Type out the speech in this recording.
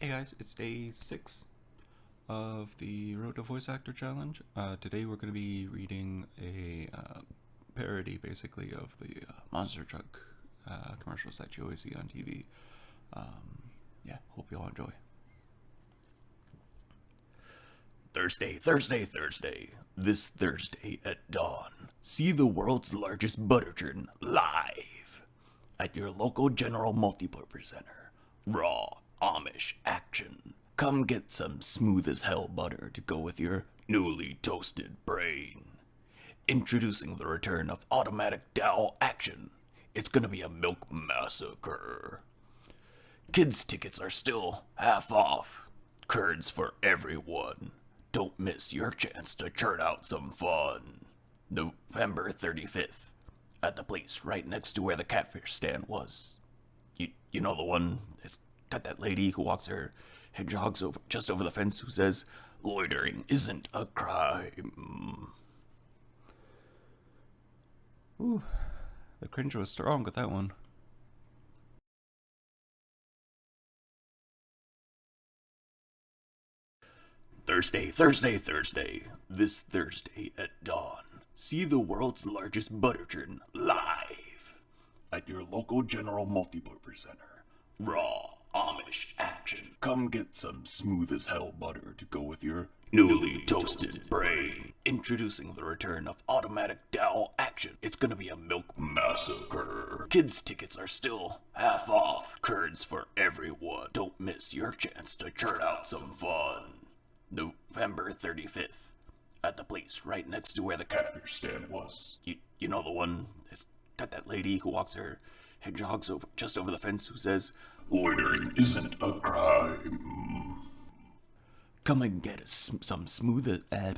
Hey guys, it's day six of the Road to Voice Actor Challenge. Uh, today we're going to be reading a uh, parody, basically, of the uh, monster truck uh, commercials that you always see on TV. Um, yeah, hope you all enjoy. Thursday, Thursday, Thursday. This Thursday at dawn, see the world's largest butter churn live at your local General Multipurpose Center. Raw Amish action. Come get some smooth as hell butter to go with your newly toasted brain. Introducing the return of automatic dowel action. It's gonna be a milk massacre. Kids' tickets are still half off. Curds for everyone. Don't miss your chance to churn out some fun. November 35th, at the place right next to where the catfish stand was. You, you know the one? It's got that lady who walks her hedgehogs over, just over the fence who says, loitering isn't a crime. Ooh, the cringe was strong with that one. Thursday, Thursday, Thursday. This Thursday at dawn, see the world's largest butter churn live at your local General Multipurpose Center. Raw Action. Come get some smooth as hell butter to go with your newly toasted brain. Introducing the return of automatic dowel action. It's gonna be a milk massacre. Kids' tickets are still half off. Curds for everyone. Don't miss your chance to churn out some fun. November 35th. At the place right next to where the catfish stand was. You, you know the one? It's got that lady who walks her hedgehogs over, just over the fence who says, Loitering isn't a crime. Come and get us some smooth. Uh,